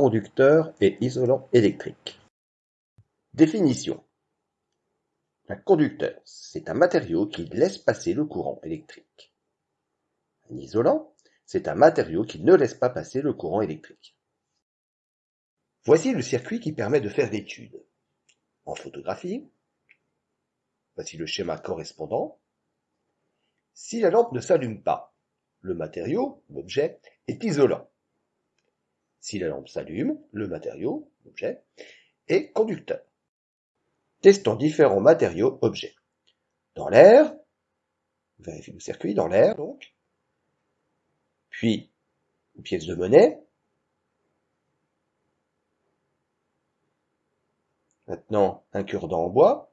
conducteur et isolant électrique. Définition. Un conducteur, c'est un matériau qui laisse passer le courant électrique. Un isolant, c'est un matériau qui ne laisse pas passer le courant électrique. Voici le circuit qui permet de faire l'étude. En photographie, voici le schéma correspondant. Si la lampe ne s'allume pas, le matériau, l'objet, est isolant. Si la lampe s'allume, le matériau, l'objet, est conducteur. Testons différents matériaux, objets. Dans l'air, vérifie le circuit, dans l'air donc. Puis, une pièce de monnaie. Maintenant, un cure-dent en bois.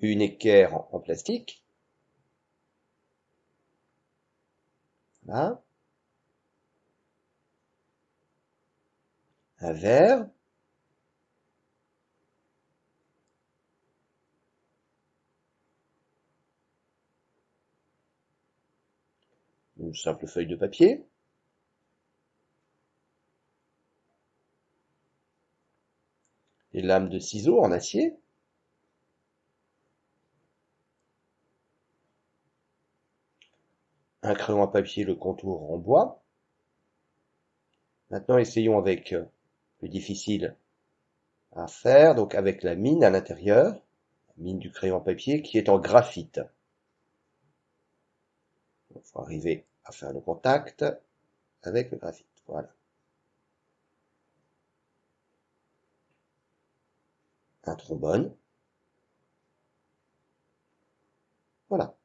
Une équerre en plastique. Un verre. Une simple feuille de papier. Des lames de ciseaux en acier. un crayon à papier, le contour en bois. Maintenant, essayons avec euh, le difficile à faire, donc avec la mine à l'intérieur, la mine du crayon à papier qui est en graphite. Il faut arriver à faire le contact avec le graphite. Voilà. Un trombone. Voilà.